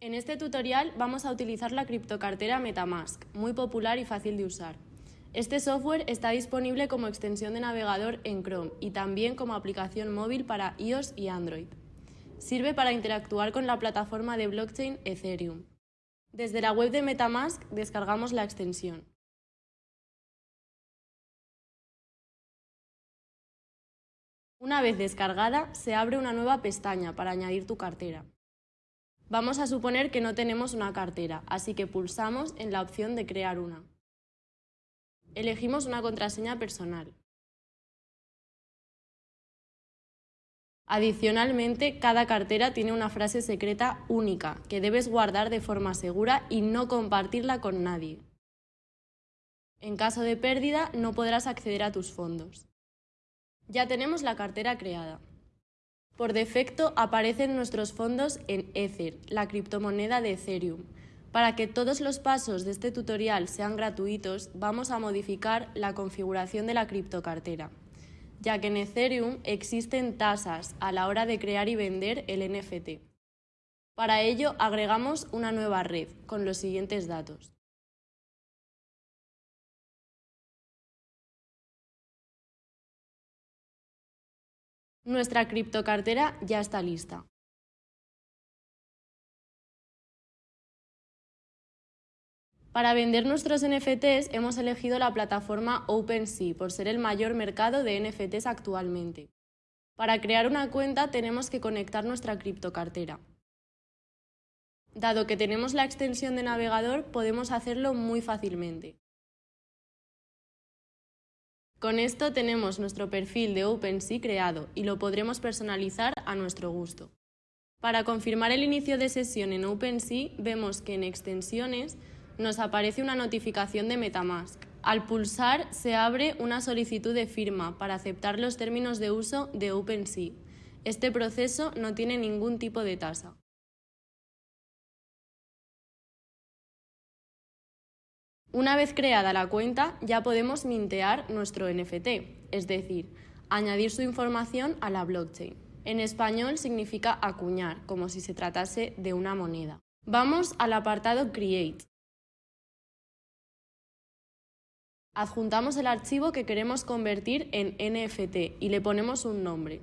En este tutorial vamos a utilizar la criptocartera Metamask, muy popular y fácil de usar. Este software está disponible como extensión de navegador en Chrome y también como aplicación móvil para iOS y Android. Sirve para interactuar con la plataforma de blockchain Ethereum. Desde la web de Metamask descargamos la extensión. Una vez descargada, se abre una nueva pestaña para añadir tu cartera. Vamos a suponer que no tenemos una cartera, así que pulsamos en la opción de crear una. Elegimos una contraseña personal. Adicionalmente, cada cartera tiene una frase secreta única que debes guardar de forma segura y no compartirla con nadie. En caso de pérdida, no podrás acceder a tus fondos. Ya tenemos la cartera creada. Por defecto aparecen nuestros fondos en Ether, la criptomoneda de Ethereum. Para que todos los pasos de este tutorial sean gratuitos, vamos a modificar la configuración de la criptocartera, ya que en Ethereum existen tasas a la hora de crear y vender el NFT. Para ello agregamos una nueva red con los siguientes datos. Nuestra criptocartera ya está lista. Para vender nuestros NFTs hemos elegido la plataforma OpenSea por ser el mayor mercado de NFTs actualmente. Para crear una cuenta tenemos que conectar nuestra criptocartera. Dado que tenemos la extensión de navegador podemos hacerlo muy fácilmente. Con esto tenemos nuestro perfil de OpenSea creado y lo podremos personalizar a nuestro gusto. Para confirmar el inicio de sesión en OpenSea, vemos que en Extensiones nos aparece una notificación de Metamask. Al pulsar se abre una solicitud de firma para aceptar los términos de uso de OpenSea. Este proceso no tiene ningún tipo de tasa. Una vez creada la cuenta, ya podemos mintear nuestro NFT, es decir, añadir su información a la blockchain. En español significa acuñar, como si se tratase de una moneda. Vamos al apartado Create. Adjuntamos el archivo que queremos convertir en NFT y le ponemos un nombre.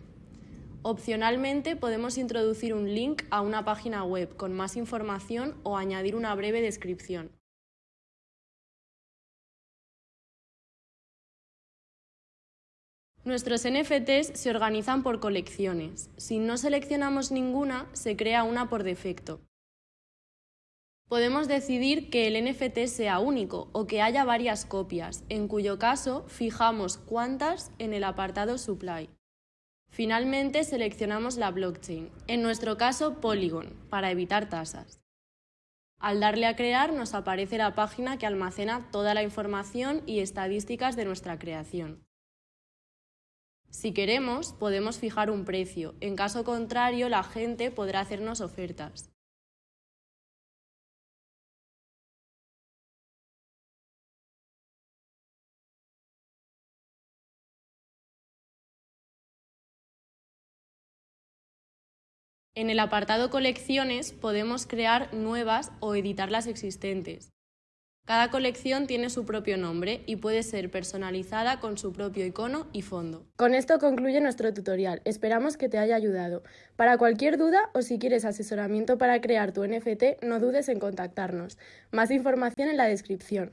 Opcionalmente podemos introducir un link a una página web con más información o añadir una breve descripción. Nuestros NFTs se organizan por colecciones. Si no seleccionamos ninguna, se crea una por defecto. Podemos decidir que el NFT sea único o que haya varias copias, en cuyo caso fijamos cuántas en el apartado Supply. Finalmente seleccionamos la blockchain, en nuestro caso Polygon, para evitar tasas. Al darle a crear nos aparece la página que almacena toda la información y estadísticas de nuestra creación. Si queremos, podemos fijar un precio. En caso contrario, la gente podrá hacernos ofertas. En el apartado Colecciones podemos crear nuevas o editar las existentes. Cada colección tiene su propio nombre y puede ser personalizada con su propio icono y fondo. Con esto concluye nuestro tutorial. Esperamos que te haya ayudado. Para cualquier duda o si quieres asesoramiento para crear tu NFT, no dudes en contactarnos. Más información en la descripción.